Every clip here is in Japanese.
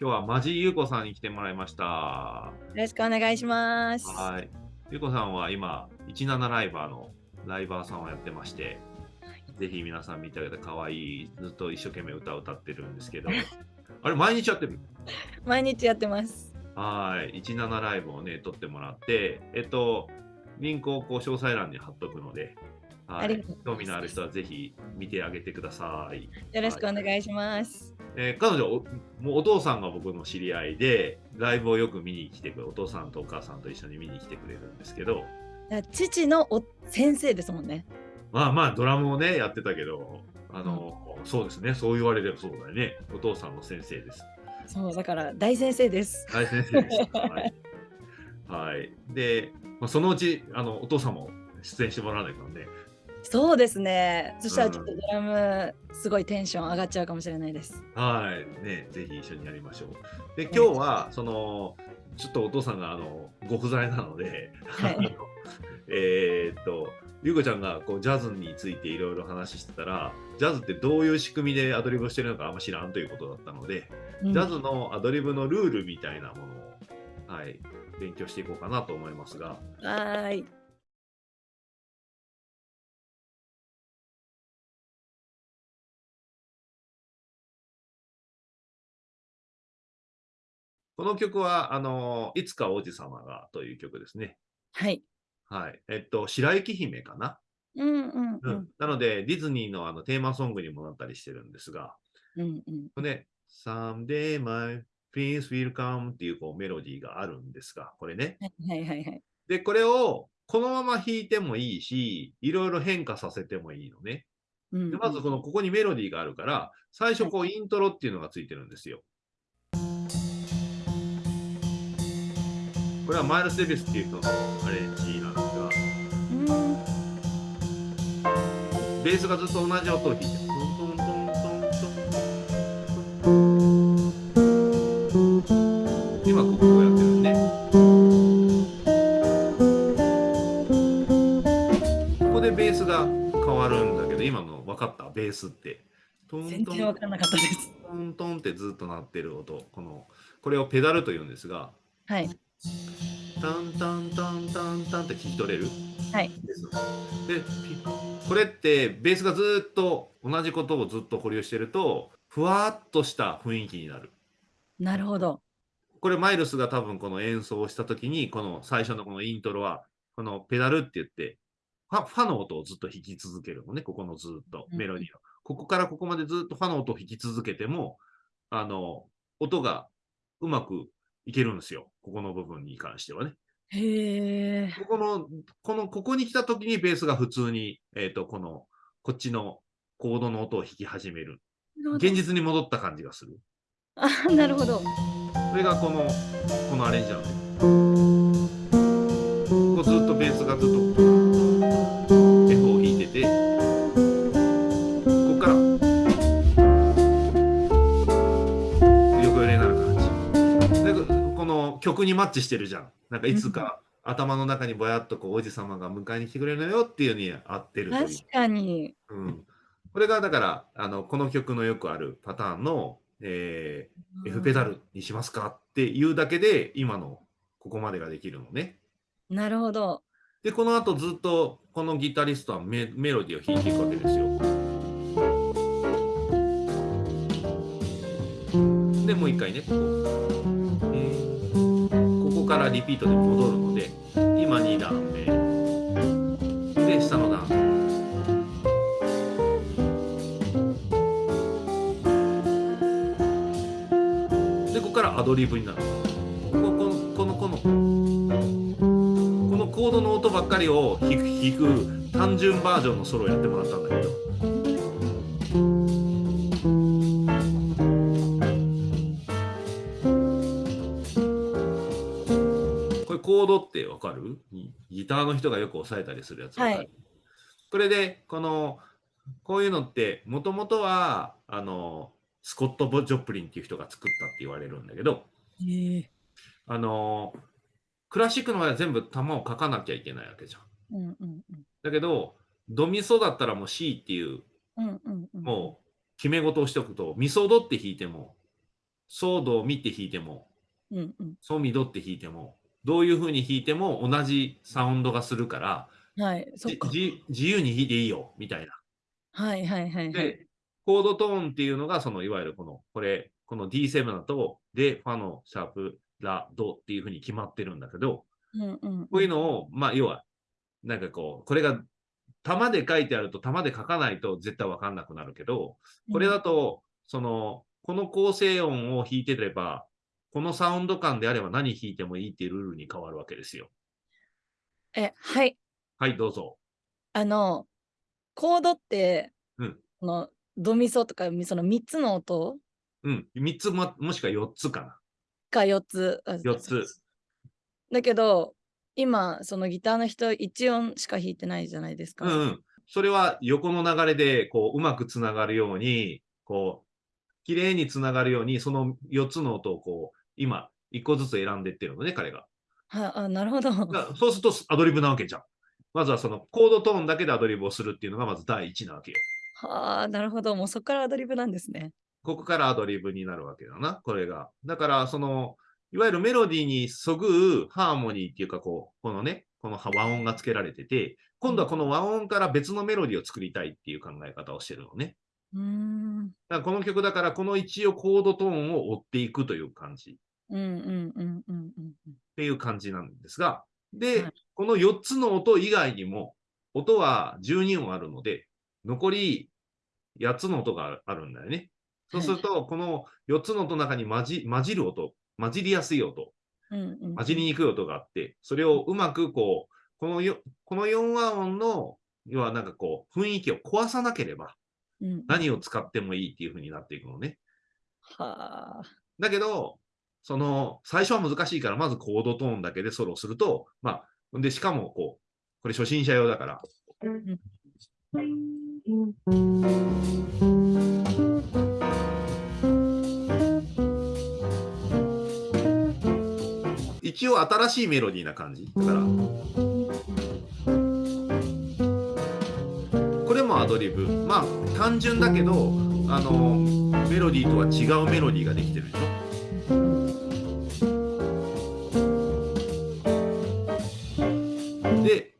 今日はマジゆうこさんに来てもらいました。よろしくお願いします。はい。ゆうこさんは今、17ライバーのライバーさんをやってまして、ぜひ皆さん見てあげて可愛いずっと一生懸命歌を歌ってるんですけど、あれ、毎日やってる毎日やってます。はい。17ライブをね、撮ってもらって、えっと、リンクをこう詳細欄に貼っとくので、はい興味のある人はぜひ見てあげてください。よろしくお願いします。えー彼女お、もうお父さんが僕の知り合いで、ライブをよく見に来てくれる、お父さんとお母さんと一緒に見に来てくれるんですけど、父のお先生ですもんね。まあまあ、ドラムをね、やってたけど、あの、そうですね、そう言われればそうだよね。お父さんの先生です。そうだから大先生です。大先生です。はい。はい、で、まあ、そのうち、あの、お父さんも出演してもらわないからね。そうですね。そしたらちょっとドラムすごいテンション上がっちゃうかもしれないです。はい。ね、ぜひ一緒にやりましょう。で、今日は、その、ちょっとお父さんが、あの、ご不在なので、はい えーっと、ゆうこちゃんがこうジャズについていろいろ話してたら、ジャズってどういう仕組みでアドリブをしてるのかあんま知らんということだったので、うんジャズのアドリブのルールみたいなものを、はい、勉強していこうかなと思いますが、はーい。この曲は、あの、いつか王子様がという曲ですね。はい。はい。えっと、白雪姫かな？うんうんううんん。なので、ディズニーのあのテーマソングにもなったりしてるんですが、うんうん。ね、Someday my prince will come っていうこうメロディーがあるんですが、これね。はいはいはい。で、これをこのまま弾いてもいいし、いろいろ変化させてもいいのね。うんうんでまずこのここにメロディーがあるから、最初こうイントロっていうのがついてるんですよ。これはマイルス・デビスっていう人のアレンジなんですが、うんベースがずっと同じ音を弾いてる。トントントントントン今ここをやってるんで、ここでベースが変わるんだけど、今の分かった？ベースって。トントン。全然わかんなかったです。トントンってずっと鳴ってる音、このこれをペダルと言うんですが、はいタンタンタンタンタンって聞き取れる？はい。でこれってベースがずっと同じことをずっと保留してると、ふわっとした雰囲気になる。なるほど。これマイルスが多分この演奏をした時に、この最初のこのイントロは、このペダルって言って、ファファの音をずっと弾き続けるのね、ここのずっとうんメロディーの。ここからここまでずっとファの音を弾き続けても、あの、音がうまくいけるんですよ。ここの部分に関してはね。へえ。ここの、この、ここに来た時にベースが普通に、えっ、と、この、こっちのコードの音を弾き始める。現実に戻った感じがする。あなるほど。それがこの、このアレンジなのね。曲にマッチしてるじゃん。なんかいつか頭の中にぼやっとこう王子様が迎えに来てくれるのよっていうのに合ってるという確。かに。うん、これがだからあのこの曲のよくあるパターンの、えー F ペダルにしますかっていうだけで今のここまでができるのね。なるほど。でこの後ずっとこのギタリストはメメロディーを弾いていくわけですよ。でもう一回ねここからリピートで戻るので今2段目。で下の段でここからアドリブになる。こここのこのこの。このコードの音ばっかりを弾く弾く単純バージョンのソロをやってもらったんだけど。コードってわかる？ギギターの人がよく押さえたりするやつわかる、はいこれでこのこういうのってもともとはあのスコット・ボ・ジョプリンっていう人が作ったって言われるんだけどへえ。あのクラシックの場合は全部弾を書かなきゃいけないわけじゃん。うんうんうん。だけどドミソだったらもう C っていううんうんうん。もう決め事をしておくとミソドって弾いてもソードを見て弾いても、うんうん。ソミドって弾いても、どういう風に弾いても同じサウンドがするから、はい、そっか。自由に弾いていいよ、みたいな。はいはいはいはい。で、コードトーンっていうのが、そのいわゆるこの、これ、この D7 だと、で、ファのシャープ、ラ、ドっていう風に決まってるんだけど、うんうん。こういうのを、まあ、要は、なんかこう、これが、玉で書いてあると、玉で書かないと絶対わかんなくなるけど、これだと、その、この構成音を弾いてれば、このサウンド感であれば何弾いてもいいっていうルールに変わるわけですよ。え、はい。はい、どうぞ。あの、コードって、うんこのドミソとかその3つの音？うん、3つも、もしくは4つかな。か4つ。あ4つ。だけど、今、そのギターの人1音しか弾いてないじゃないですか。うんうん。それは横の流れで、こう、うまくつながるように、こう、綺麗につながるように、その4つの音をこう、今、1個ずつ選んでってるのね、彼が。はあ、なるほど。そうするとアドリブなわけじゃん。まずはそのコードトーンだけでアドリブをするっていうのがまず第一なわけよ。はあ、なるほど。もうそこからアドリブなんですね。ここからアドリブになるわけだな、これが。だから、その、いわゆるメロディーにそぐうハーモニーっていうか、こう、このね、この和音がつけられてて、今度はこの和音から別のメロディーを作りたいっていう考え方をしてるのね。うーん。だからこの曲だから、この一応コードトーンを追っていくという感じ。うんうんうんうんうんうん。っていう感じなんですが、で、はいこの4つの音以外にも、音は12音あるので、残り8つの音があるんだよね。そうすると、この4つの音の中に混じ混じる音、混じりやすい音、混じりにくい音があって、それをうまくこう、このよこの4和音の、要はなんかこう、雰囲気を壊さなければ、何を使ってもいいっていう風になっていくのね。はあ。だけど、その、最初は難しいから、まずコードトーンだけでソロすると、まあ、で、しかも、こう、これ初心者用だから、一応新しいメロディーな感じ。だから、これもアドリブ。まあ、単純だけど、あの、メロディーとは違うメロディーができてるでしょ。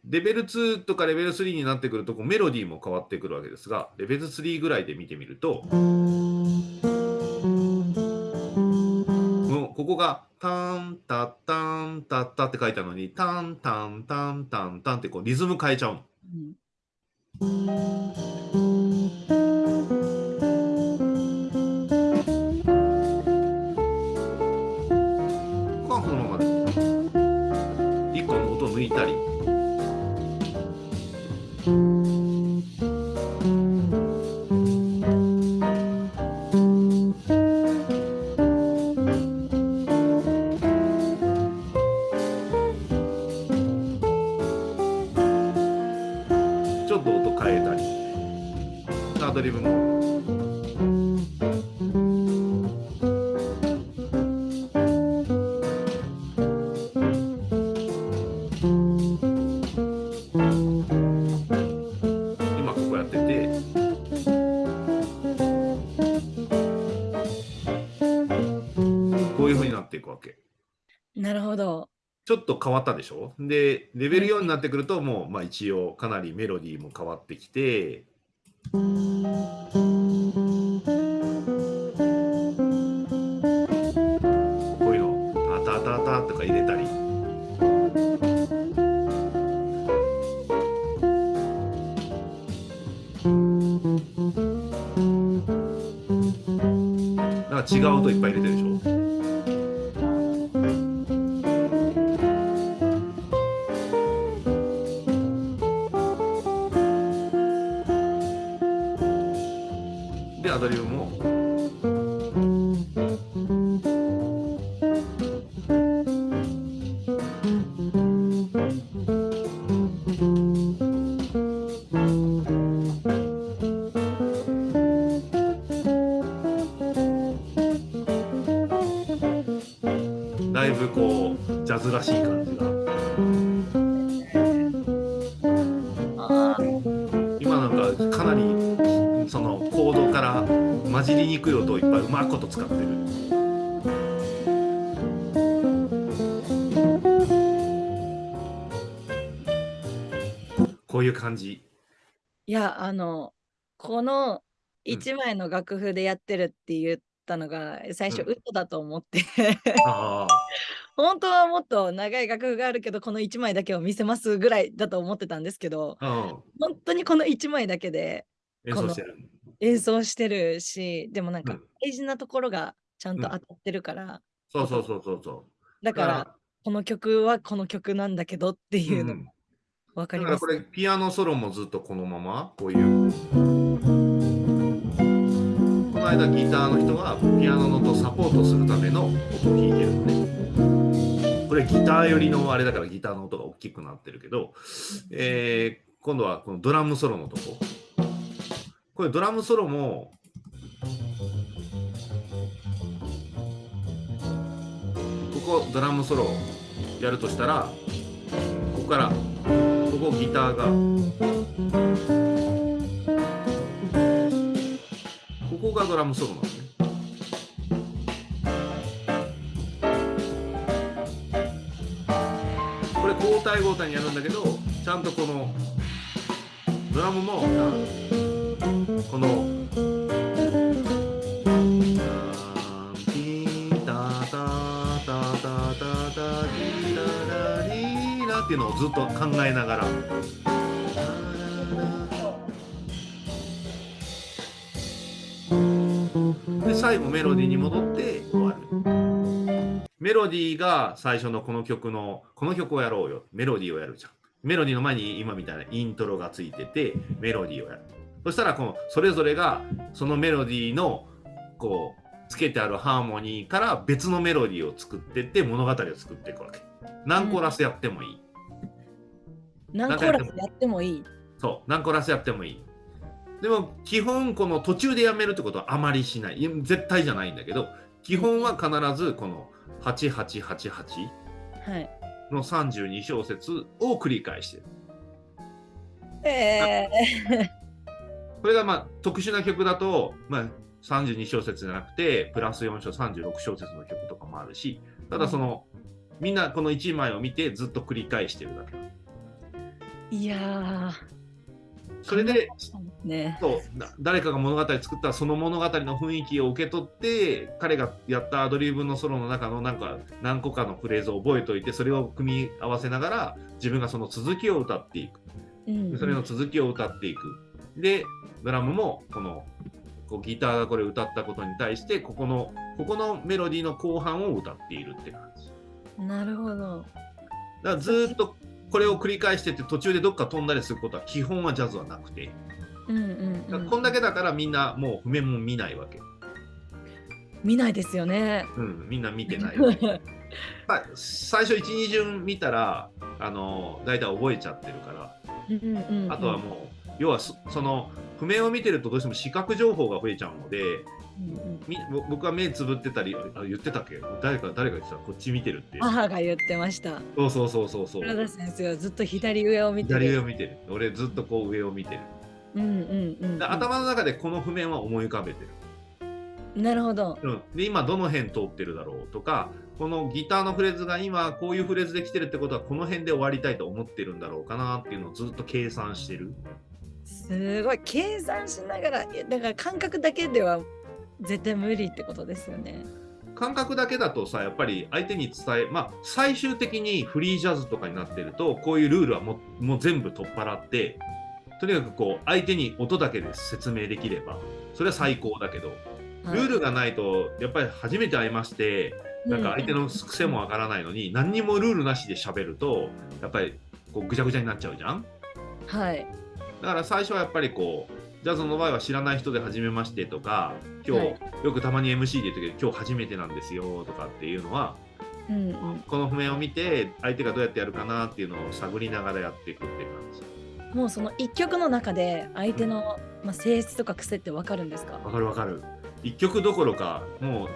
レベル2とかレベル3になってくるとこうメロディーも変わってくるわけですが、レベル3ぐらいで見てみると、もうここがタンタッタンタッタって書いてあるのに、タンタンタンタンタンってこうリズム変えちゃうの。うんここはこのままで。一個の音を抜いたり。ちょっと変わったでしょ？でレベル4になってくるともう、まあ、一応かなりメロディーも変わってきて。こういうのタタタタとか入れたり。なんか違う音いっぱい入れてる。使ってる。こういう感じ。いやあのこの1枚の楽譜でやってるって言ったのが、うん、最初嘘だと思って。本当はもっと長い楽譜があるけどこの1枚だけを見せますぐらいだと思ってたんですけど、本当にこの1枚だけで演奏してる。演奏してるし、でもなんかうん。大事なところがちゃんとうん。当たってるから、そうそうそうそうそう。だから、この曲はこの曲なんだけどっていうのうん。分かります。だからこ。れピアノソロもずっとこのままこういう。この間ギターの人はピアノの音をサポートするための音を弾いてるのね。これギター寄りのあれだからギターの音が大きくなってるけど、えー今度はこのドラムソロのとここれドラムソロもここドラムソロやるとしたらここからここギターがここがドラムソロなのね。これ交代交代にやるんだけどちゃんとこのドラムもこのタタタタタタリラリラっていうのをずっと考えながら。で最後メロディーに戻って終わる。メロディーが最初のこの曲のこの曲をやろうよメロディーをやるじゃん。メロディーの前に今みたいなイントロがついててメロディーをやる。そしたらこのそれぞれがそのメロディーのこうつけてあるハーモニーから別のメロディーを作ってって物語を作っていくわけ。何コーラスやってもいい。何コーラスやってもいい。そう、何コーラスやってもいい。でも基本この途中でやめるってことはあまりしない。絶対じゃないんだけど、基本は必ずこの8888はい。の32小節を繰り返してる。えこれがまあ特殊な曲だと、まあ、32小節じゃなくて、プラス4小36小節の曲とかもあるし、ただその、みんなこの1枚を見てずっと繰り返してるだけ。ー、いやー。それで、ね。そうだ誰かが物語作ったらその物語の雰囲気を受け取って彼がやったアドリブのソロの中のなんか何個かのフレーズを覚えておいてそれを組み合わせながら自分がその続きを歌っていくうんでそれの続きを歌っていくでドラムもこのこうギターがこれ歌ったことに対してここのここのメロディーの後半を歌っているって感じなるほど。だからずーっとこれを繰り返してって途中でどっか飛んだりすることは基本はジャズはなくてうんうん、うん。こんだけだからみんなもう譜面も見ないわけ見ないですよね。うん、みんな見てないわけ。さ最初1、2順見たら、あの大体覚えちゃってるから、うんうんうん、あとはもう、要はそその譜面を見てるとどうしても視覚情報が増えちゃうので、うん僕は目つぶってたり、あ言ってたっけ？誰か誰か言ってたこっち見てるって。母が言ってました。そうそうそうそうそう。原田先生はずっと左上を見てる。左上を見てる。俺ずっとこう上を見てる。うんうんうん、うん。で頭の中でこの譜面は思い浮かべてる。なるほど。うん、で今どの辺通ってるだろうとかこのギターのフレーズが今こういうフレーズで来てるってことはこの辺で終わりたいと思ってるんだろうかなっていうのをずっと計算してる。すごい計算しながら、だから感覚だけでは絶対無理ってことですよね。感覚だけだとさやっぱり相手に伝えまあ最終的にフリージャズとかになってるとこういうルールはもうもう全部取っ払ってとにかくこう相手に音だけで説明できればそれは最高だけどルールがないとやっぱり初めて会いましてなんか相手の癖もわからないのに何にもルールなしで喋るとやっぱりこうぐちゃぐちゃになっちゃうじゃんはい。だから最初はやっぱりこうジャズの場合は知らない人で初めましてとか今日、はい。よくたまに MC で言ってるけど今日初めてなんですよとかっていうのはうんうん。この譜面を見て相手がどうやってやるかなっていうのを探りながらやっていくっていう感じ。もうその一曲の中で相手の、まあ、性質とか癖ってわかるんですか？わかるわかる。1曲どころかも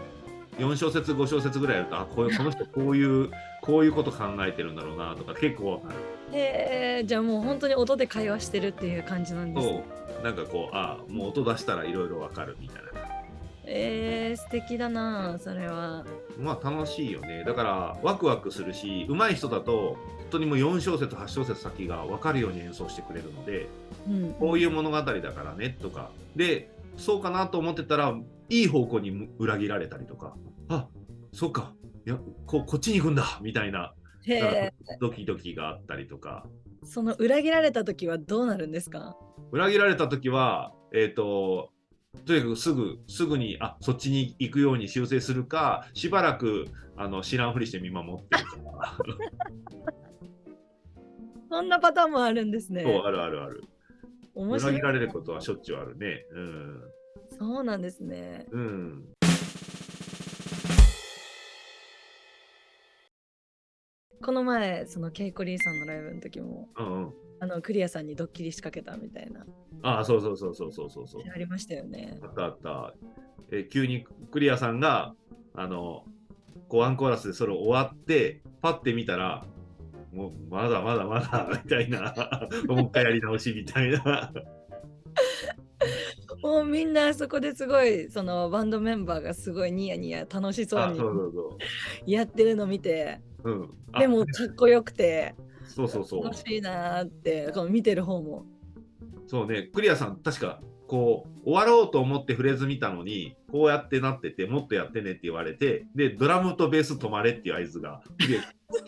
う4小節5小節ぐらいやるとあこういうこの人こういうこういうこと考えてるんだろうなとか結構わかるえー、じゃあもう本当に音で会話してるっていう感じなんですそね。う。なんかこうあもう音出したらいろいろわかるみたいな。えー、素敵だなそれは。まあ楽しいよね。だからワクワクするし上手い人だと本当にもう4小節8小節先が分かるように演奏してくれるのでうん、こういう物語だからねとか。でそうかなと思ってたらいい方向に裏切られたりとか。あそうか。いやここっちに行くんだ。みたいな。へえ。ドキドキがあったりとか。その裏切られた時はどうなるんですか？裏切られた時はえっ、ととにかくすぐすぐにあそっちに行くように修正するかしばらくあの知らんふりして見守ってるとか。そんなパターンもあるんですね。そうあるあるある。面白い。裏切。られることはしょっちゅうあるね。うん。そうなんですね。うんこの前、そのケイコリーさんのライブの時も、うんうんあのクリアさんにドッキリ仕掛けたみたいな、ああそうそうそうそうそうそうそうありましたよね。あったあった。え急にクリアさんが、あの、こうワンコーラスでそれ終わって、パッて見たら、もうまだまだまだ みたいな、もう一回やり直しみたいな。もうみんなそこですごいそのバンドメンバーがすごいニヤニヤ楽しそうあにそうそうそやってるの見てう。うん。あでもかっこよくてそうそうそう楽。しいなーってこの見てる方もそうね、クリアさん、確か、こう、終わろうと思ってフレーズ見たのに、こうやってなってて、もっとやってねって言われて、で、ドラムとベース止まれっていう合図が、で、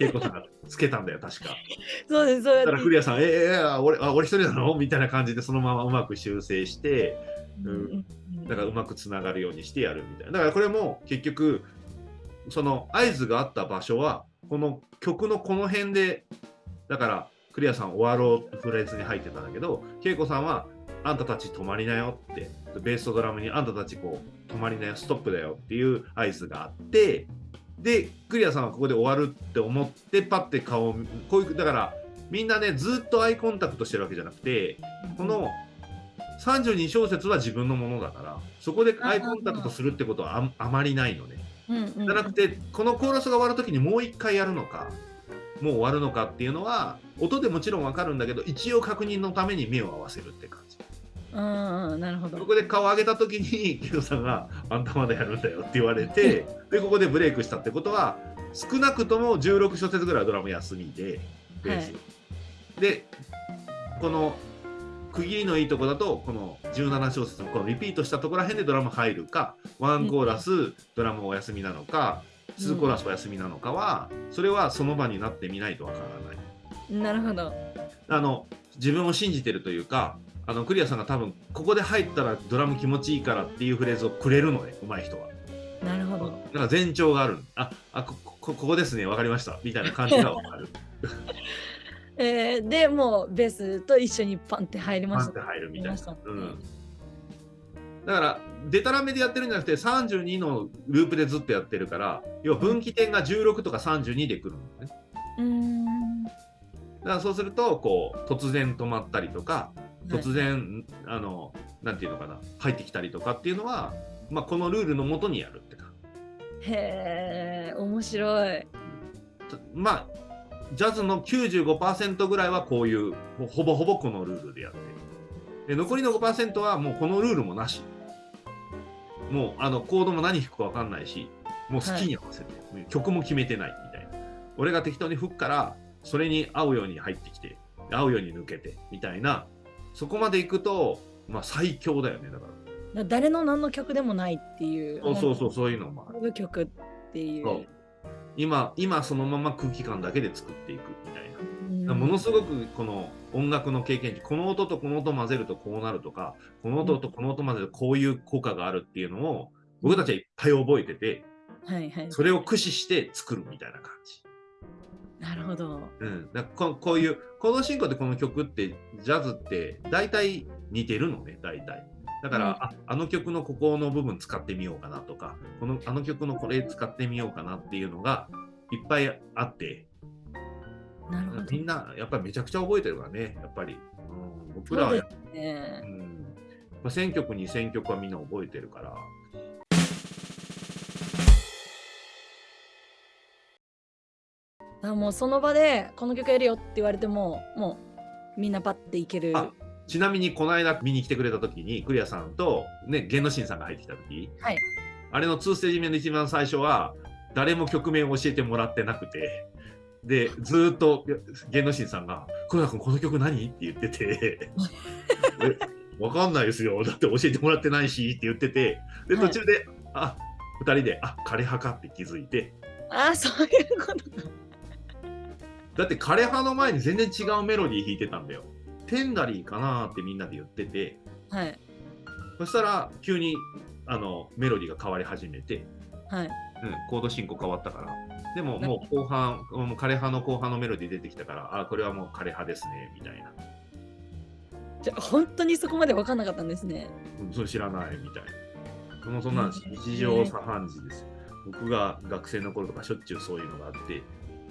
恵子さんがつけたんだよ、確か。そうですそうやだからクリアさん、えええあ俺あ俺一人なの？みたいな感じでそのままうまく修正して、うんうんだからうまくつながるようにしてやるみたいな。だからこれも結局、その合図があった場所は、この曲のこの辺で、だからクリアさん終わろうフレーズに入ってたんだけど、恵子さんは、あんたたち止まりなよって、ベースとドラムにあんたたちこう止まりなよ、ストップだよっていう合図があって、で、クリアさんはここで終わるって思って、パッて顔を、こういう、だから、みんなね、ずっとアイコンタクトしてるわけじゃなくて、この32小節は自分のものだから、そこでアイコンタクトするってことはああまりないのね。うんうんじゃなくて、このコーラスが終わるときにもう一回やるのか、もう終わるのかっていうのは、音でもちろんわかるんだけど、一応確認のために目を合わせるって感じ。うんうんなるほどここで顔を上げたときに、ケイトさんが、あんたまだやるんだよって言われて、で、ここでブレイクしたってことは、少なくとも16小節ぐらいはドラム休みで、ベース。はいで、この区切りのいいとこだと、この17小節のこのリピートしたところら辺でドラム入るか、ワンコーラス、ドラムお休みなのか、ツーコーラスお休みなのかは、それはその場になってみないとわからない。なるほどあの自分を信じてるというか、あのクリアさんが多分ここで入ったらドラム気持ちいいからっていうフレーズをくれるのね、上手い人は。なるほどなんか前兆がある。あ、あここここですね、わかりました。みたいな感じがわかる。えー、でもうベースと一緒にパンって入りましたパンって入るみたいな。うんだから、デタラメでやってるんじゃなくて、32のループでずっとやってるから、要は分岐点が16とか32で来るのね。うーんだからそうすると、こう、突然止まったりとか、突然、あの、なんていうのかな、入ってきたりとかっていうのは、まあ、このルールのもとにやるってか。へえ面白いとまあ、ジャズの95%ぐらいはこういう、ほほぼほぼこのルールでやってる。で残りの5%はもうこのルールもなし。もうあのコードも何弾くか分かんないし、もう好きに合わせて、曲も決めてないみたいな。俺が適当に吹くから、それに合うように入ってきて、合うように抜けてみたいな、そこまでいくと、まあ最強だよね、だから。だ誰の何の曲でもないっていうそうそうそう、そういうのもある。曲っていう今、今そのまま空気感だけで作っていくみたいな。うんものすごくこの音楽の経験値、この音とこの音混ぜるとこうなるとか、この音とこの音混ぜるとこういう効果があるっていうのを、僕たちはいっぱい覚えてて、はいはいそれを駆使して作るみたいな感じ。なるほどうん、だここういう、コード進行でこの曲って、ジャズって大体似てるのね、大体。だから、うん。ああの曲のここの部分使ってみようかなとか、このあの曲のこれ使ってみようかなっていうのがいっぱいあって、なるほど。みんなやっぱりめちゃくちゃ覚えてるからね、やっぱり。うん、僕らは。やっぱね。うん。まあ、1000曲、2000曲はみんな覚えてるから。あもうその場でこの曲やるよって言われてももうみんなパッていける。あちなみにこの間見に来てくれた時にクリアさんとね玄之進さんが入ってきた時はい。あれの2ステージ目の一番最初は誰も曲名を教えてもらってなくてでずーっと玄之進さんが「黒田君この曲何?」って言ってて「えわかんないですよ。だって教えてもらってないし」って言っててではい。途中で、あ2人で「あ枯葉か」って気づいて。ああそういうことだって枯葉の前に全然違うメロディー弾いてたんだよ。テンダリーかなーってみんなで言っててはい。そしたら急にあのメロディーが変わり始めて、はい。うん、コード進行変わったから。でももう後半もう枯葉の後半のメロディー出てきたからあこれはもう枯葉ですねみたいな、じゃあ本当にそこまで分かんなかったんですね。うん、それ知らないみたいな。もうそんな日常茶飯事です。よ僕が学生の頃とかしょっちゅうそういうのがあって。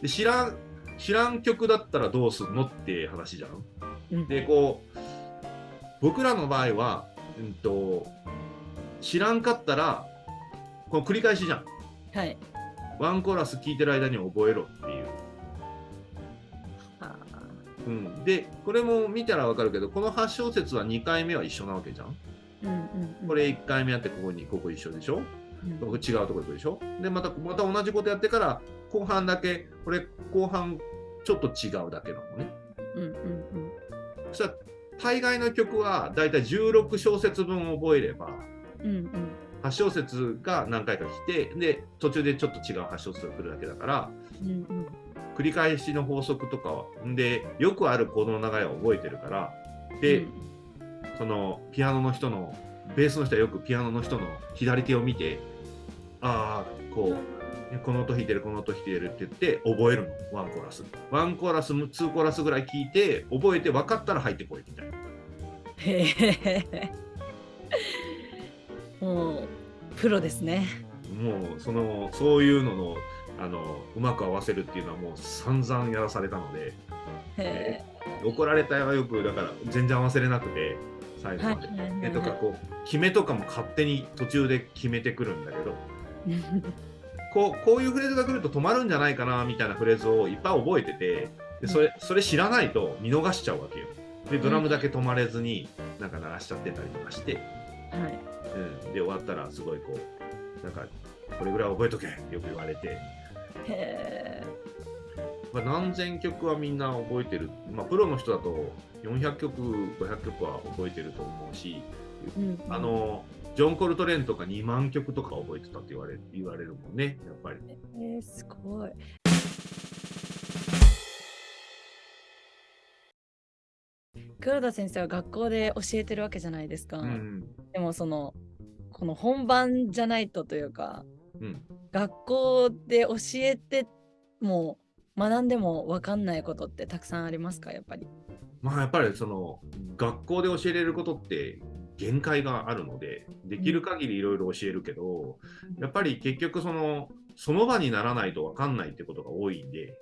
で知らん知らん曲だったらどうすんのって話じゃんでこう僕らの場合は、うん、と知らんかったらこの繰り返しじゃん。はい。ワンコーラス聴いてる間に覚えろっていう、あ。うん、でこれも見たら分かるけどこの8小節は2回目は一緒なわけじゃん。ーうんうんうん。これ1回目やってここにここ一緒でしょ？うん。ここ違うとこ行くでしょ？でまたまた同じことやってから後半だけこれ後半ちょっと違うだけなのね。うんうんうん。そしたら大概の曲はだいたい16小節分覚えればうんうん8小節が何回か来てで途中でちょっと違う8小節が来るだけだからうんうん繰り返しの法則とかはでよくあるコードの流れを覚えてるからで、うんそのピアノの人のベースの人はよくピアノの人の左手を見てああこうこの音弾いてるこの音弾いてるって言って覚えるの。ワンコーラス。ワンコーラスツーコーラスぐらい聞いて覚えて分かったら入ってこいみたいな。へえもうプロですね。もうそのそういうののあのうまく合わせるっていうのはもう散々やらされたので。へ怒られたはよくだから全然合わせれなくて最え後まで。はいとかこう決めとかも勝手に途中で決めてくるんだけど こうこういうフレーズが来ると止まるんじゃないかなみたいなフレーズをいっぱい覚えててでそれそれ知らないと見逃しちゃうわけよ。でドラムだけ止まれずになんか鳴らしちゃってたりとかして、はい。うん、で終わったらすごいこうなんかこれぐらい覚えとけよく言われて、へえまあ、何千曲はみんな覚えてる、まあ、プロの人だと400曲500曲は覚えてると思うしうん。あのジョン・コルトレーンとか2万曲とか覚えてたって言われ言われるもんね、やっぱり。えー、すごい黒田先生は学校で教えてるわけじゃないですか、うん。でもそのこの本番じゃないとというかうん。学校で教えても学んでも分かんないことってたくさんありますかやっぱり？まあやっぱりその学校で教えれることって限界があるので、できる限りいろいろ教えるけど、やっぱり結局その、その場にならないと分かんないってことが多いんで、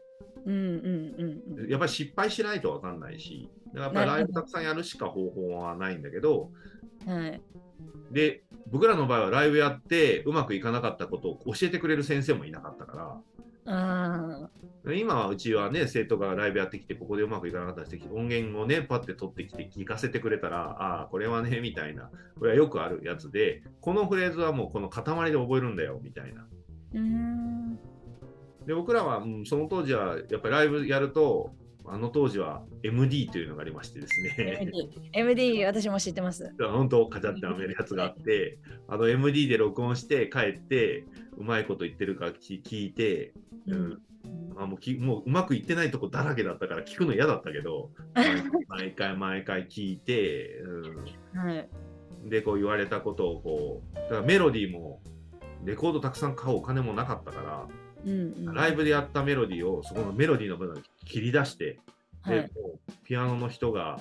うんうんうんうん。やっぱり失敗しないと分かんないし、だからやっぱりライブたくさんやるしか方法はないんだけど、はい。で、僕らの場合はライブやってうまくいかなかったことを教えてくれる先生もいなかったから、ああ。今はうちはね、生徒がライブやってきて、ここでうまくいかなかったりして、音源をね、パッて取ってきて聞かせてくれたら、ああ、これはね、みたいな、これはよくあるやつで、このフレーズはもうこの塊で覚えるんだよ、みたいな。うーん。で、僕らは、うん、その当時は、やっぱりライブやると、あの当時は MD というのがありましてですね、MD。MD、私も知ってます。本当、カチャってはめるやつがあって、あの MD で録音して帰って、うまいこと言ってるか聞聞いて、うんあもうきもううまくいってないとこだらけだったから聞くの嫌だったけど 毎回毎回聞いて、はい。うん、でこう言われたことをこうだからメロディーもレコードたくさん買うお金もなかったから、うんうん、ライブでやったメロディーをそこのメロディーの部分を切り出して、ではい。もうピアノの人が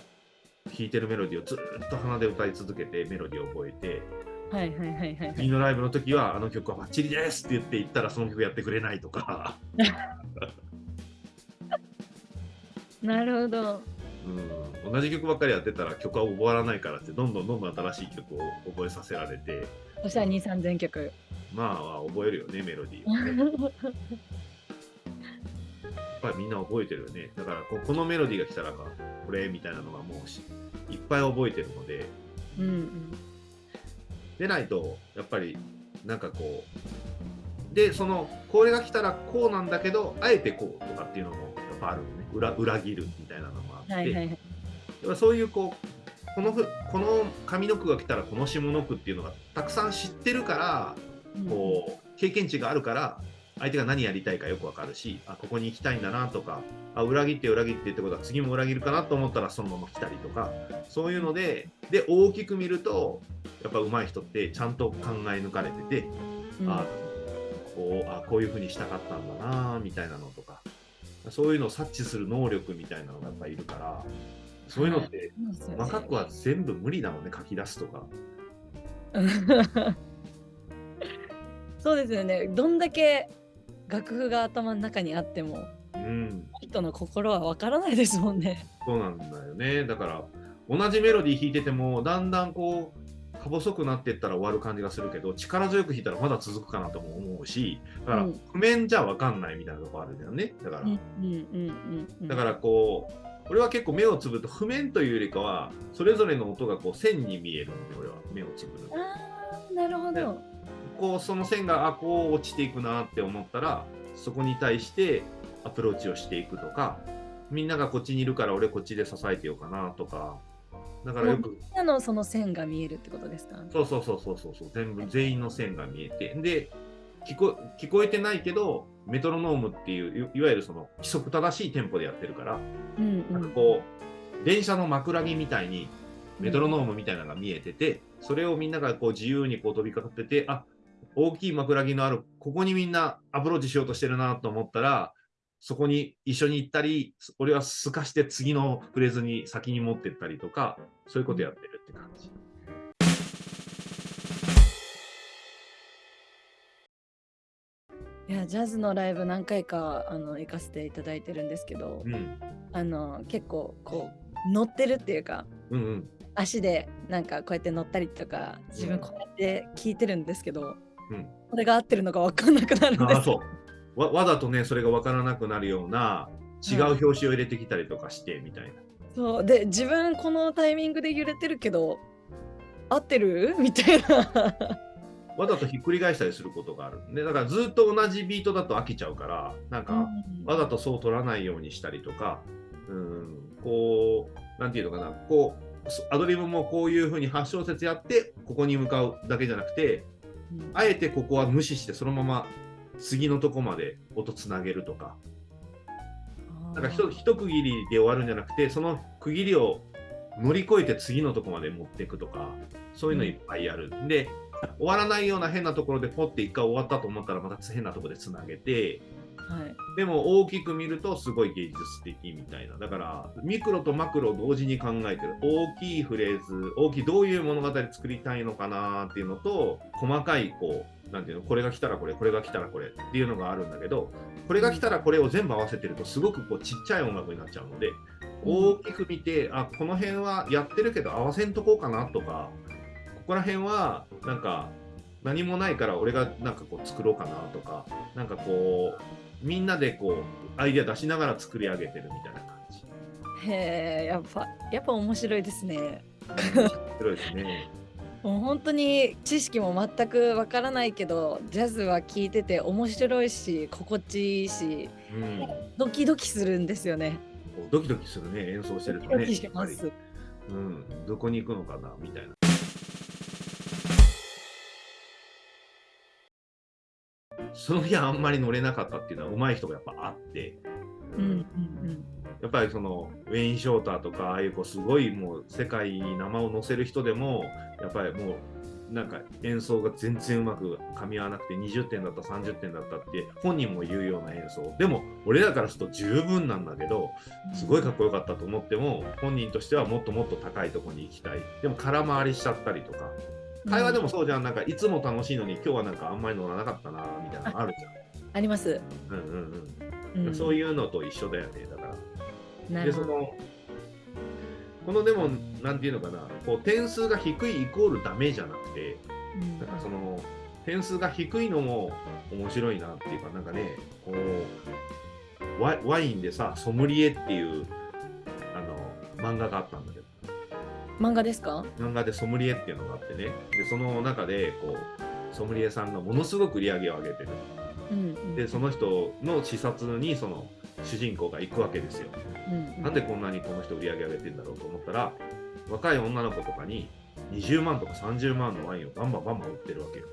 弾いてるメロディーをずーっと鼻で歌い続けてメロディーを覚えてはいはいはいはい。次のライブの時はあの曲はバッチリですって言って言ったらその曲やってくれないとか。なるほど。うん、同じ曲ばっかりやってたら曲は覚わらないからってどんどんどんどん新しい曲を覚えさせられてそしたら2、3000曲。まあ覚えるよねメロディーをね ぱりみんな覚えてるよねだからここのメロディーが来たらかこれみたいなのがもうしいっぱい覚えてるのでうんうんでないとやっぱりなんかこうでそのこれが来たらこうなんだけどあえてこうとかっていうのもやっぱあるのね。裏裏切るみたいなのもあって、はいはいそういうこうこのふこの上の句が来たらこの下の句っていうのがたくさん知ってるからうん。こう経験値があるから相手が何やりたいかよくわかるしあここに行きたいんだなとかあ裏切って裏切ってってことは次も裏切るかなと思ったらそのまま来たりとかそういうのでで大きく見るとやっぱ上手い人ってちゃんと考え抜かれてて、うん。あこうあこういうふうにしたかったんだなみたいなのとかそういうのを察知する能力みたいなのがやっぱいるからそういうのってそうですよね細かくは全部無理なのね書き出すとか。そうですよね。どんだけ楽譜が頭の中にあってもうん人の心はわからないですもんね。そうなんだよね。だから、同じメロディー弾いてても、だんだんこう、か細くなっていったら終わる感じがするけど、力強く弾いたらまだ続くかなとも思うし、だからうん、譜面じゃ分かんないみたいなとこあるんだよね。だから、うんうんうんうんだからこう、俺は結構目をつぶると、譜面というよりかは、それぞれの音がこう線に見えるので、俺は目をつぶると。あーなるほど。こう、その線が、あ、こう落ちていくなって思ったら、そこに対してアプローチをしていくとか、みんながこっちにいるから俺こっちで支えてようかなとか、だからよくみんなのその線が見えるってことですか？そうそうそうそうそうそう。全部全員の線が見えて。で聞こ聞こえてないけどメトロノームっていういいわゆるその規則正しいテンポでやってるから、うんうなんかん。こう電車の枕木みたいにメトロノームみたいなのが見えてて、それをみんながこう自由にこう飛びかかっててあ大きい枕木のあるここにみんなアプローチしようとしてるなと思ったらそこに一緒に行ったり俺はすかして次のフレーズに先に持ってったりとかそういうことやってるって感じ。いやジャズのライブ何回かあの行かせていただいてるんですけど、うんあの結構こう乗ってるっていうかうんうん足でなんかこうやって乗ったりとか自分こうやって聞いてるんですけど、うん。これが合ってるのか分かんなくなるんです。そう。わわざとねそれが分からなくなるような違う表紙を入れてきたりとかしてみたいな、そう。で自分このタイミングで揺れてるけど合ってる？みたいな。わざとひっくり返したりすることがある。でだからずっと同じビートだと飽きちゃうからなんか、わざとそう取らないようにしたりとかうんこうなんていうのかな。こうそアドリブもこういうふうに8小節やってここに向かうだけじゃなくてうんあえてここは無視してそのまま次のとこまで音つなげるとか。なんかひと一区切りで終わるんじゃなくて、その区切りを乗り越えて次のとこまで持っていくとか、そういうのいっぱいやる。で、終わらないような変なところでポッて一回終わったと思ったらまた変なところでつなげて、はいでも大きく見るとすごい芸術的みたいな。だから、ミクロとマクロを同時に考えてる。大きいフレーズ、大きいどういう物語作りたいのかなっていうのと、細かいこう、なんていうの、これが来たらこれ、これが来たらこれっていうのがあるんだけど、これが来たらこれを全部合わせてるとすごくこうちっちゃい音楽になっちゃうので、大きく見て、あ、この辺はやってるけど合わせんとこうかなとか、ここら辺はなんか何もないから俺がなんかこう作ろうかなとか、なんかこう、みんなでこうアイデア出しながら作り上げてるみたいな感じ。へえやっぱやっぱ面白いですね面白いですね。もう本当に知識も全くわからないけどジャズは聴いてて面白いし心地いいしうん、ドキドキするんですよねドキドキするね、演奏してるとね。ドキしやっぱりますうん、どこに行くのかなみたいな。その日はあんまり乗れなかったっていうのは上手い人がやっぱあって、うんやっぱりそのウェイン・ショーターとかああいうこうすごいもう世界に名前を載せる人でもやっぱりもうなんか演奏が全然うまく噛み合わなくて20点だった30点だったって本人も言うような演奏。でも俺らからすると十分なんだけどすごいかっこよかったと思っても本人としてはもっともっと高いとこに行きたい。でも空回りしちゃったりとか。会話でもそうじゃん。なんかいつも楽しいのに今日はなんかあんまり乗らなかったなみたいなのあるじあります、ゃん、うん。うんううん、そういうのと一緒だよねだから。なるほど。でそのこのでもなんていうのかなこう点数が低いイコールダメじゃなくてうん。なんかその点数が低いのも面白いなっていうかなんかねこうワイワインでさソムリエっていうあの漫画があったんだけど漫画ですか？漫画でソムリエっていうのがあってね。でその中でこうソムリエさんがものすごく売り上げを上げてる。うんうん。でその人の視察にその主人公が行くわけですよ。うんなんでこんなにこの人売り上げ上げてんだろうと思ったら若い女の子とかに20万とか30万のワインをバンバンバンバン売ってるわけよ。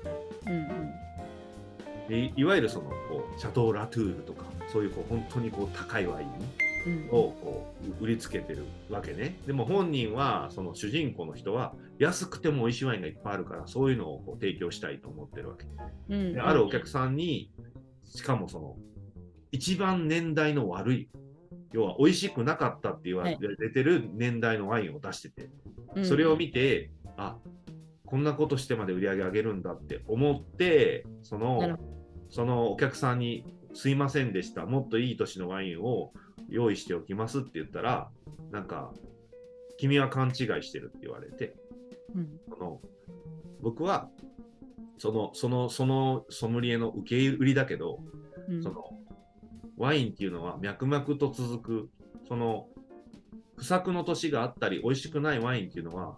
うんうん。でいいわゆるそのこうシャトー・ラトゥールとかそういうこう本当にこう高いワイン。うんをこう売りつけてるわけね。でも本人はその主人公の人は安くても美味しいワインがいっぱいあるからそういうのをこう提供したいと思ってるわけ。うん。であるお客さんにしかもその一番年代の悪い要は美味しくなかったって言われてる年代のワインを出してて、うん。それを見てあこんなことしてまで売り上げ上げるんだって思ってそのほそのお客さんに「すいませんでしたもっといい年のワインを用意しておきます」って言ったらなんか「君は勘違いしてる」って言われてうん。その僕はそのそのそのソムリエの受け売りだけどうん。そのワインっていうのは脈々と続くその不作の年があったり美味しくないワインっていうのは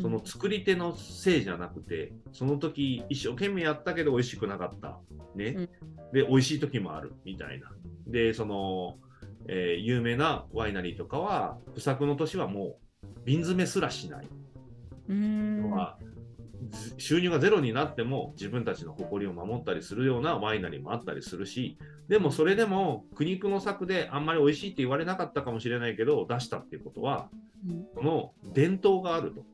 その作り手のせいじゃなくてその時一生懸命やったけど美味しくなかった。ね、うん。で美味しい時もあるみたいな。でその、えー有名なワイナリーとかは不作の年はもう瓶詰めすらしない、うんのはず収入がゼロになっても自分たちの誇りを守ったりするようなワイナリーもあったりするしでもそれでも苦肉の策であんまり美味しいって言われなかったかもしれないけど出したっていうことはうん。その伝統があると、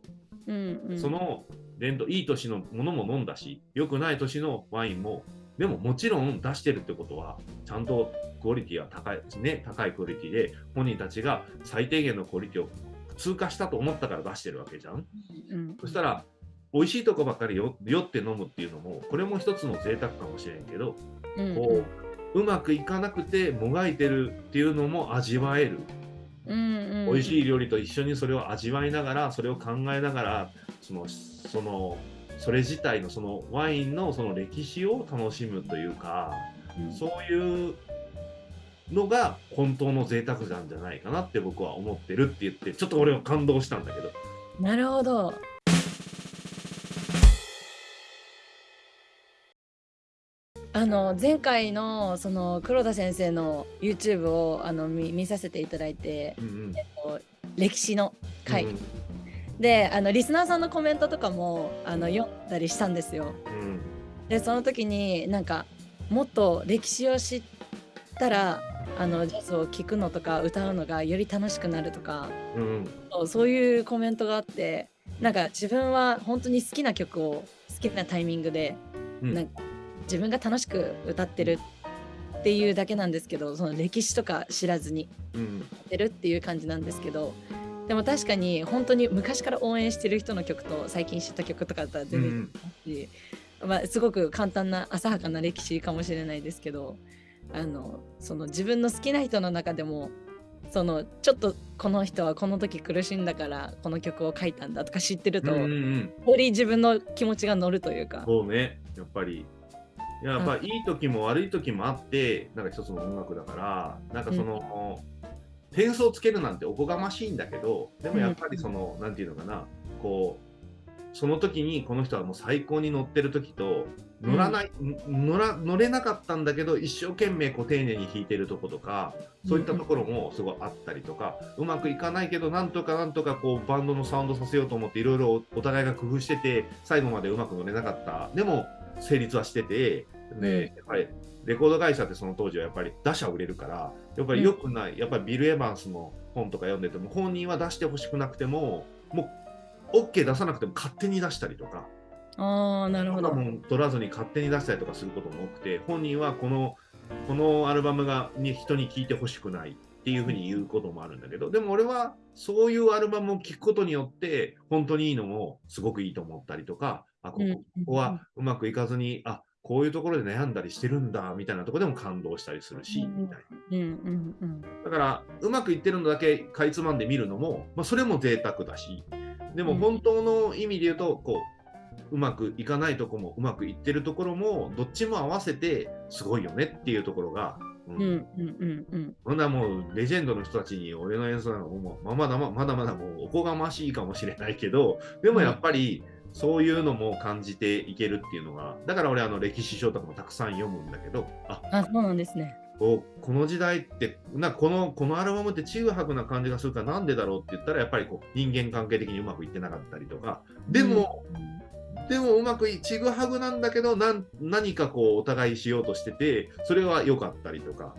うんうん。その伝統いい年のものも飲んだし良くない年のワインもでももちろん出してるってことはちゃんとクオリティは高い,、ね、高いクオリティで本人たちが最低限のクオリティを通過したと思ったから出してるわけじゃん。うん。そしたら美味しいとこばっかりよ酔って飲むっていうのもこれも一つの贅沢かもしれんけどうん。こううまくいかなくてもがいてるっていうのも味わえる。うんうん。美味しい料理と一緒にそれを味わいながらそれを考えながらそのそのそれ自体のそのワインのその歴史を楽しむというかうん。そういうのが本当の贅沢なんじゃないかなって僕は思ってるって言ってちょっと俺は感動したんだけど。なるほど。あの前回のその黒田先生の YouTube をあの見見させていただいてうんうん。こう歴史の回、うんであのリスナーさんのコメントとかもあの読んだりしたんですよ。うん。でその時になんかもっと歴史を知ったらあのジャズを聴くのとか歌うのがより楽しくなるとかうん。そうそういうコメントがあってなんか自分は本当に好きな曲を好きなタイミングで、うん。なんか自分が楽しく歌ってるっていうだけなんですけどその歴史とか知らずにうん。やってるっていう感じなんですけどでも確かに本当に昔から応援してる人の曲と最近知った曲とかだったら全然違うし、まあ、すごく簡単な浅はかな歴史かもしれないですけどあのその自分の好きな人の中でもそのちょっとこの人はこの時苦しんだからこの曲を書いたんだとか知ってると、うんうんうんより自分の気持ちが乗るというか。そうね、やっぱり。いややっぱいい時も悪い時もあって、なんか一つの音楽だから、なんかその、点数をつけるなんておこがましいんだけど、でもやっぱりその、なんていうのかな、こう、その時にこの人はもう最高に乗ってる時と、乗らない、乗ら乗れなかったんだけど、一生懸命こう丁寧に弾いてるとことか、そういったところもすごいあったりとか、うまくいかないけど、なんとかなんとかこうバンドのサウンドさせようと思って、いろいろお互いが工夫してて、最後までうまく乗れなかった。でも、成立はしてて、で、やっぱりレコード会社ってその当時はやっぱり打者売れるから、やっぱり良くない、やっぱりビル・エヴァンスの本とか読んでても、本人は出してほしくなくても、もう OK 出さなくても勝手に出したりとか、ああなるほど。もう取らずに勝手に出したりとかすることも多くて本人はこのこのアルバムがに人に聴いてほしくないっていうふうに言うこともあるんだけどでも俺はそういうアルバムを聴くことによって本当にいいのもすごくいいと思ったりとかあここはうまくいかずにあこういうところで悩んだりしてるんだみたいなところでも感動したりするし、うん。みたいな。うんうんうん。だからうまくいってるのだけかいつまんで見るのも、まあ、それも贅沢だしでもうん。本当の意味で言うとこううまくいかないとこもうまくいってるところもどっちも合わせてすごいよねっていうところがううんんうんうんうん。ほんならもうレジェンドの人たちに俺の演奏なんかもうまあまだままだまだもうおこがましいかもしれないけどでもやっぱりそういうのも感じていけるっていうのがだから俺あの歴史書とかもたくさん読むんだけどああそうなんですね。この時代ってなこのこのアルバムってちぐはぐな感じがするからなんでだろうって言ったらやっぱりこう人間関係的にうまくいってなかったりとか。でも、でもうまくいちぐはぐなんだけどなん何かこうお互いしようとしててそれは良かったりとか、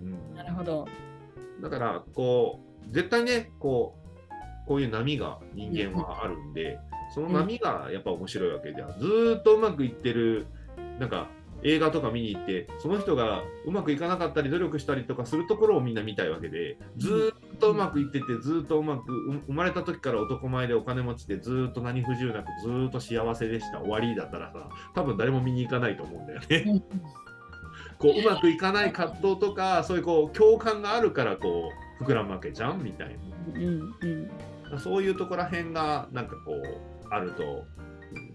うん、なるほど。だからこう絶対ねこうこういう波が人間はあるんで、その波がやっぱ面白いわけじゃん。ずーっとうまくいってるなんか映画とか見に行ってその人がうまくいかなかったり努力したりとかするところをみんな見たいわけでずーっとうまくいっててずーっとうまくう生まれた時から男前でお金持ちでずーっと何不自由なくずーっと幸せでした終わりだったらさ多分誰も見に行かないと思うんだよね。うんこううまくいかない葛藤とかそういうこう共感があるからこう膨らむわけじゃんみたいうんうんなそういうところら辺がなんかこうあると。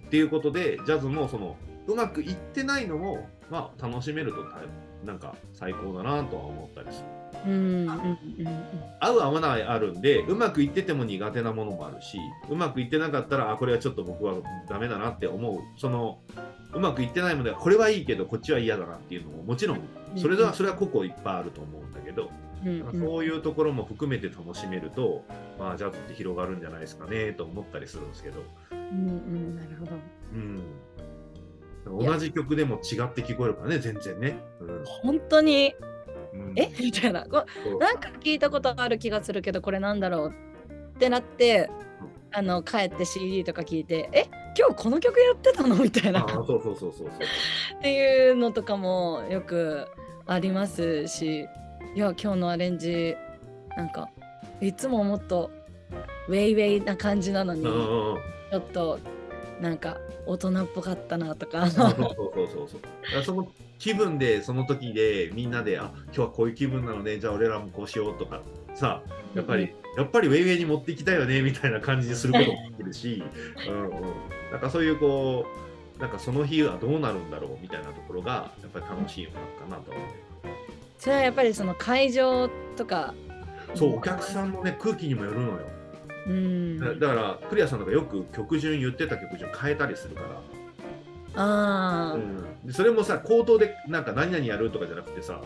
っていうことでジャズもそのうまくいってないのもまあ楽しめるとたなんか最高だなとは思ったりする。うんうんうん合う合わないあるんでうまくいってても苦手なものもあるしうまくいってなかったらあこれはちょっと僕はダメだなって思う。そのうまくいってないのでこれはいいけどこっちは嫌だなっていうのももちろんそれではそれは個々いっぱいあると思うんだけど、うんうん。そういうところも含めて楽しめると、まあ、ジャズって広がるんじゃないですかねと思ったりするんですけど、うんうんなるほど。うん、同じ曲でも違って聞こえるからね全然ね。本当に？うん。うんえ？みたいな。こなんか聞いたことある気がするけどこれなんだろうってなってあの帰って CD とか聞いてえ？今日この曲やってたの？みたいな。そうそうそうそうそう。っていうのとかもよくありますしいや今日のアレンジなんかいつももっとウェイウェイな感じなのにうんちうんうん。ょっとなんか大人っぽかったなとか。そうそうそうそうその気分でその時でみんなであ今日はこういう気分なのでじゃあ俺らもこうしようとか。さやっぱり、やっぱりウェイウェイに持っていきたいよねみたいな感じにすることもできるし、うんうん、なんかそういうこうなんかその日はどうなるんだろうみたいなところがやっぱり楽しいのかなと思う。それはやっぱりその会場とか。そうお客さんのね空気にもよるのよ。うん。だだからクリアさんとかよく曲順言ってた曲順変えたりするから。ああ、うん、でそれもさ口頭でなんか何々やるとかじゃなくてさ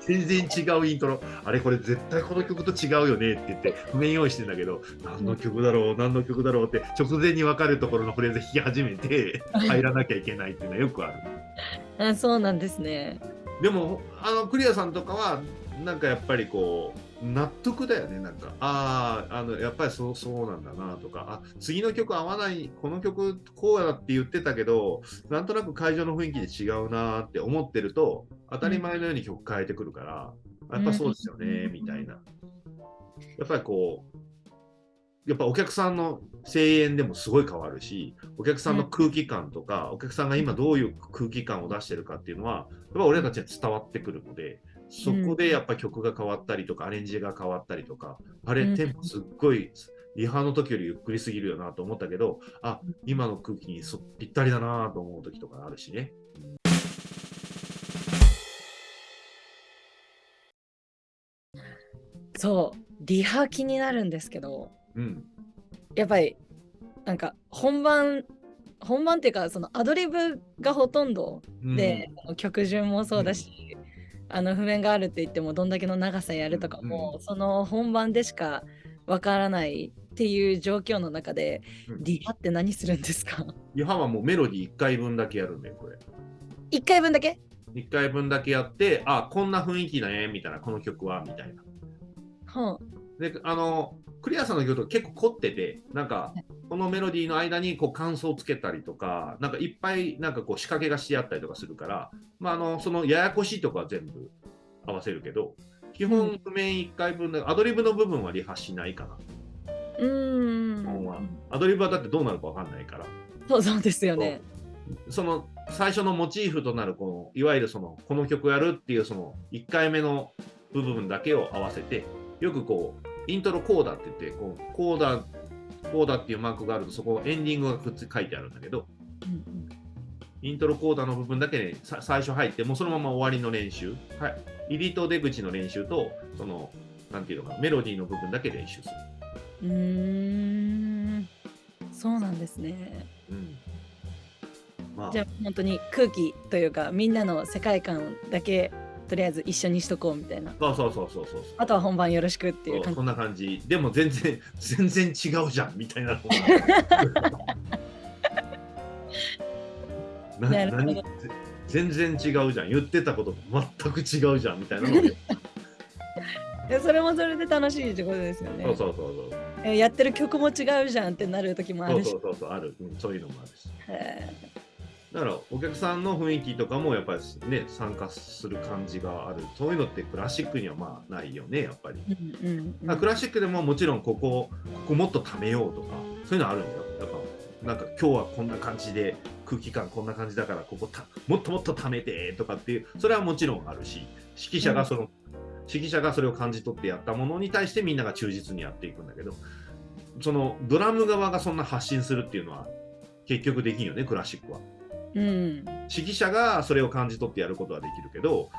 全然違うイントロ。あれこれ絶対この曲と違うよねって言って譜面用意してんだけど何の曲だろう何の曲だろうって直前に分かるところのフレーズ弾き始めて入らなきゃいけないっていうのはよくある。あそうなんですねでもあのクリアさんとかはなんかやっぱりこう納得だよね。なんかあああのやっぱりそうそうなんだなとかあ次の曲合わないこの曲こうやって言ってたけどなんとなく会場の雰囲気で違うなって思ってると当たり前のように曲変えてくるから、やっぱそうですよね、うん。みたいな。やっぱりこうやっぱお客さんの声援でもすごい変わるしお客さんの空気感とか、お客さんが今どういう空気感を出してるかっていうのはやっぱ俺たちに伝わってくるのでそこでやっぱ曲が変わったりとかアレンジが変わったりとかあれうんテンポすっごいリハの時よりゆっくりすぎるよなと思ったけどあ今の空気にそぴったりだなと思う時とかあるしね。そう。リハ気になるんですけどうんやっぱりなんか本番本番っていうかそのアドリブがほとんどうんで、曲順もそうだし、あの譜面があるって言ってもどんだけの長さやるとかも、うその本番でしかわからないっていう状況の中で、うんリハって何するんですか？リハはもうメロディー1回分だけやるんだよこれ。?1 回分だけ？1回分だけやってあこんな雰囲気だねみたいなこの曲はみたいな。はであのクリアさんの曲結構凝っててなんかこのメロディーの間にこう感想をつけたりとかなんかいっぱいなんかこう仕掛けがしてあったりとかするから、まあ、あのそのややこしいとこは全部合わせるけど基うん本譜面1回分でアドリブの部分はリハしないかなうん。アドリブはだってどうなるか分かんないからそうそうですよね。その最初のモチーフとなるこのいわゆるそのこの曲やるっていうその1回目の部分だけを合わせてよくこうイントロコーダって言ってこうコーダコーダっていうマークがあるとそこエンディングがくっつ書いてあるんだけどうんイントロコーダの部分だけで、さ最初入って、もうそのまま終わりの練習、はい、入りと出口の練習と、その、なんていうのかな、メロディーの部分だけ練習する。うーんそうなんですねうん。まあじゃあ本当に空気というかみんなの世界観だけとりあえず一緒にしとこうみたいなそうそうそうそうそう。あとは本番よろしくっていう感じそうそんな感じ。でも全然、全然違うじゃんみたいな 全然違うじゃん。言ってたこと全く違うじゃんみたいなのそれもそれで楽しいってことですよねそうそうそうそう。えやってる曲も違うじゃんってなる時もあるしそうそうそうそうある、うん、そういうのもあるし。へだからお客さんの雰囲気とかもやっぱりね参加する感じがある。そういうのってクラシックにはまあないよねやっぱり。ーうんうんうんまあクラシックでももちろんここここもっと貯めようとかそういうのあるんだよやっぱなんか今日はこんな感じで空気感こんな感じだからここたもっともっと貯めてとかっていうそれはもちろんあるし指揮者がその、指揮者がそれを感じ取ってやったものに対してみんなが忠実にやっていくんだけどそのドラム側がそんな発信するっていうのは結局できんよねクラシックは。うん。指揮者がそれを感じ取ってやることはできるけど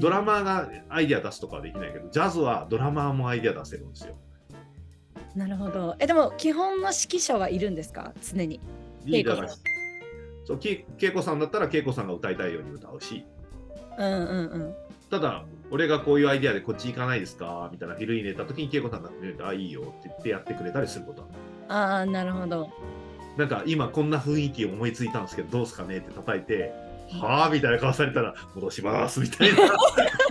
ドラマーがアイデア出すとかはできないけどジャズはドラマーもアイデア出せるんですよ。なるほど。えでも基本の指揮者はいるんですか？常に。リーダーそうき恵子さんだったら恵子さんが歌いたいように歌うし。うんうんうん。ただ俺がこういうアイデアでこっち行かないですか？みたいなフィル入れた時に恵子さんが「あいいよ」って言ってやってくれたりすることはああなるほどなんか今こんな雰囲気思いついたんですけどどうすかねって叩いて「はあ?」みたいな顔されたら「戻します」みたいな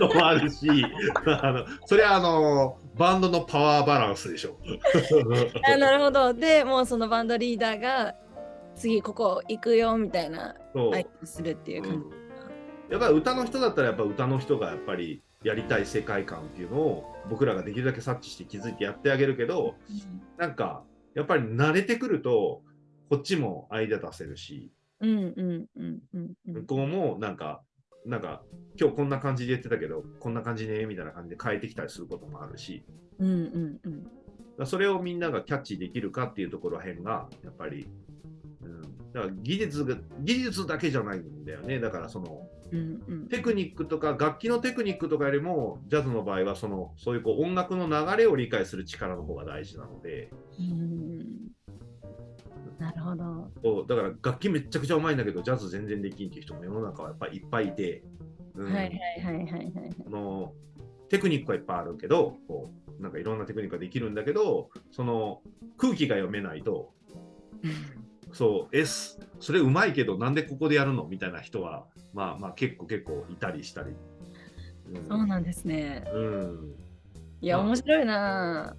のもあるしあのそれはあのバンドのパワーバランスでしょ。あなるほど。でもうそのバンドリーダーが次ここ行くよみたいなそう。アイデアするっていう感じ、うん。やっぱり歌の人だったらやっぱ歌の人がやっぱりやりたい世界観っていうのを僕らができるだけ察知して気づいてやってあげるけどなんかやっぱり慣れてくるとこっちもアイデア出せるしうんうんうんうんうん。向こうもなんかなんか今日こんな感じで言ってたけどこんだ感じねみたいな感じで変えてきたりすることもあるし。うんうんうん。それをみんながキャッチできるかっていうところらへんがやっぱり、うん、だから技術が技術だけじゃないんだよね。だからそのうんうん。テクニックとか楽器のテクニックとかよりもジャズの場合はそのそういうこう音楽の流れを理解する力の方が大事なので。うんそうだから楽器めっちゃくちゃうまいんだけどジャズ全然できんっていう人も世の中はやっぱりいっぱいいて、うん。はいはいはいはいはいあのテクニックはいっぱいあるけどこうなんかいろんなテクニックができるんだけどその空気が読めないとそう S それうまいけどなんでここでやるの？みたいな人はまあまあ結構結構いたりしたり。うん。そうなんですね。うん。いやまあ。面白いな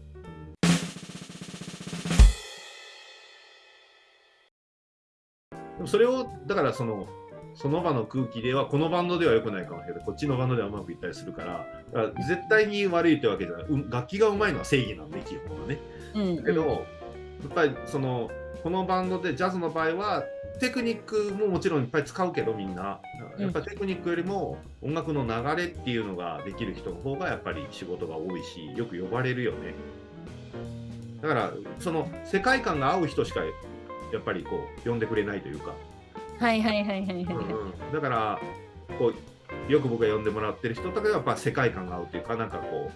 でもそれをだからそのその場の空気ではこのバンドでは良くないかもしれない。こっちのバンドではうまくいったりするから。だから絶対に悪いってわけじゃない、うん楽器がうまいのは正義なんで基本はね。うんけど、やっぱりそのこのバンドでジャズの場合はテクニックももちろんいっぱい使うけどみんな。やっぱりテクニックよりも音楽の流れっていうのができる人の方がやっぱり仕事が多いしよく呼ばれるよね。だからその世界観が合う人しかやっぱりこう呼んでくれないというか。はいはいはいはいはい。うんうん。だからこうよく僕が呼んでもらってる人とかがやっぱ世界観が合うというかなんかこ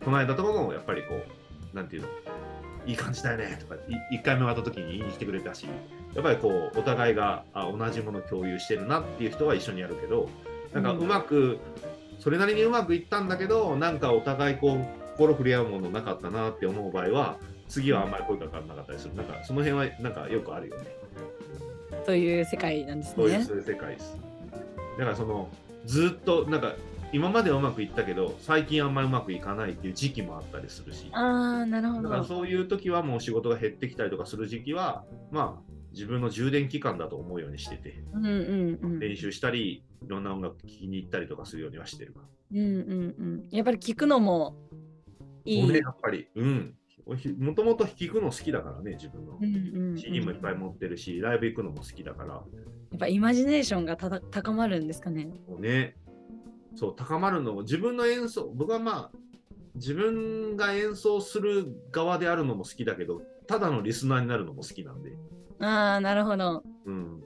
うこの間とかもやっぱりこうなんていうのいい感じだよねとかい1回目終わった時に言いに来てくれたしやっぱりこうお互いがあ同じもの共有してるなっていう人は一緒にやるけどなんかうまく、それなりにうまくいったんだけどなんかお互いこう心触れ合うものなかったなって思う場合は次はあんまり声かからなかったりする。なんかその辺はなんかよくあるよね。という世界なんですね。そういう世界です。だからそのずっとなんか今まではうまくいったけど最近あんまりうまくいかないっていう時期もあったりするし。ああなるほだからどそういう時はもう仕事が減ってきたりとかする時期はまあ自分の充電期間だと思うようにしててうんうんうん。練習したりいろんな音楽聴きに行ったりとかするようにはしてる。うんうんうん。やっぱり聞くのもいい、ねやっぱり。うんもともと聴くの好きだからね自分のうんうんうん CD もいっぱい持ってるしライブ行くのも好きだからやっぱイマジネーションが高まるんですかね。ね、そう、高まるのも、自分の演奏、僕はまあ、自分が演奏する側であるのも好きだけど、ただのリスナーになるのも好きなんで、ああ、なるほど。うん。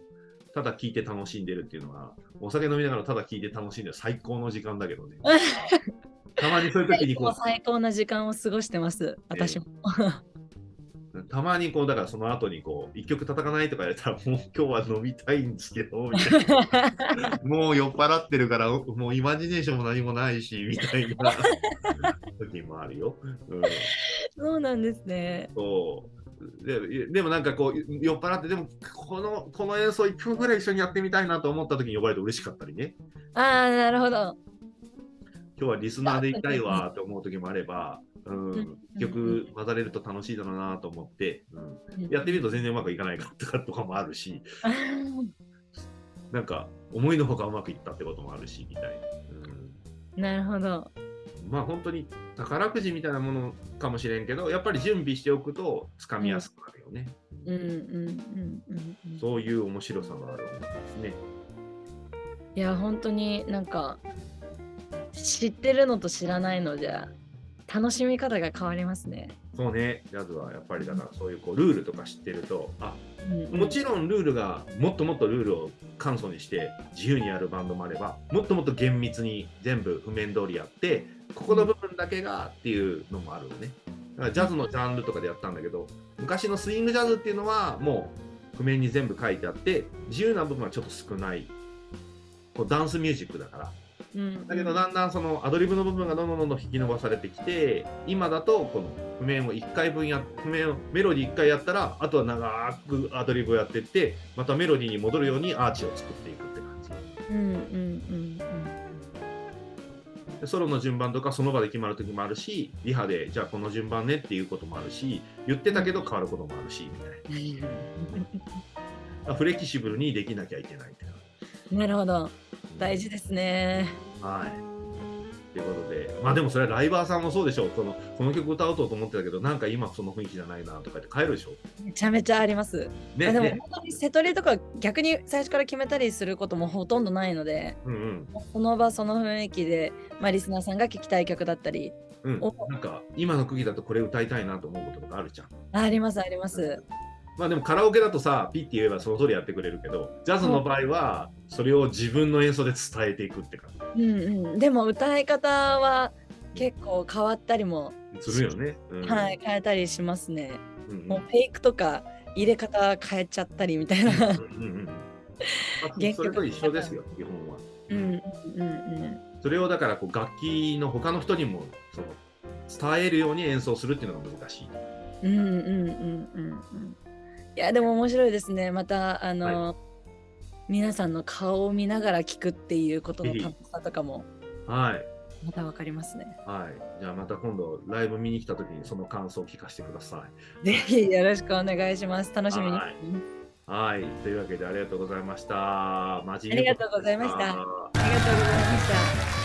ただ聴いて楽しんでるっていうのは、お酒飲みながらただ聴いて楽しんでる最高の時間だけどね。たまにそういう時にこう、最高な時間を過ごしてます、私も。たまにこう、だからその後にこう、一曲叩かないとか言ったら、もう 今日は飲みたいんですけど、みたいな。もう酔っ払ってるから、もうイマジネーションも何もないし、みたいな時もあるよ。うん、そうなんですね。そうででもなんかこう酔っ払ってでもこのこの演奏1曲ぐらい一緒にやってみたいなと思った時に呼ばれて嬉しかったりねああ、なるほど。今日はリスナーでいたいわと思う時もあれば、うんうん曲混ざれると楽しいだろうなと思って、うん、やってみると全然うまくいかないか とかとかもあるし なんか思いのほかうまくいったってこともあるしみたいな、うん、なるほど。まあ本当に宝くじみたいなものかもしれんけどやっぱり準備しておくとつかみやすくなるよね、うん。うんうんうんうん。そういう面白さがある音楽ですね。いや、本当になんか、知ってるのと知らないのじゃ、楽しみ方が変わりますね。そうね。ジャズはやっぱりだからそういうこうルールとか知ってるとあうんうん。もちろんルールがもっともっとルールを簡素にして自由にやるバンドもあればもっともっと厳密に全部譜面通りやってここの部分だけがっていうのもあるよね。だからジャズのジャンルとかでやったんだけど昔のスイングジャズっていうのはもう譜面に全部書いてあって自由な部分はちょっと少ない。こうダンスミュージックだからうん。だけどだんだんそのアドリブの部分がどんどんどんどん引き伸ばされてきて今だとこの譜面を1回分や譜面をメロディー1回やったらあとは長くアドリブをやってってまたメロディーに戻るようにアーチを作っていくって感じ。うんうんうんでソロの順番とかその場で決まる時もあるしリハでじゃあこの順番ねっていうこともあるし言ってたけど変わることもあるしみたいうん。なフレキシブルにできなきゃいけないってなるほど。大事ですね。はい。ということで、まあでもそれはライバーさんもそうでしょう。そのこの曲歌おうと思ってたけど、なんか今その雰囲気じゃないなとか言って帰るでしょ。めちゃめちゃあります。ね、あでもね本当に瀬戸りとか逆に最初から決めたりすることもほとんどないので、うんその場その雰囲気で、まあ、リスナーさんが聴きたい曲だったり、うん。なんか今の釘だとこれ歌いたいなと思うこととかあるじゃん。あありますあります。まあでもカラオケだとさ、ピッて言えばその通りやってくれるけど、ジャズの場合はそれを自分の演奏で伝えていくって感うんうん。でも歌い方は結構変わったりも、じするよね。うん、はい、変えたりしますね。うんうん。もうフェイクとか入れ方変えちゃったりみたいな。うんそれと一緒ですよ、基本は。うんうんうんそれをだからこう楽器の他の人にもその伝えるように演奏するっていうのが難しい。うんうんうんうんうんうん。いやでも面白いですね。またあの、皆さんの顔を見ながら聞くっていうことの楽しさとかもはい。またわかりますね。はい。じゃあまた今度ライブ見に来た時にその感想を聞かせてください。ぜひよろしくお願いします。楽しみに。はいはい。というわけでありがとうございました。マジありがとうございましたあありがとうございました。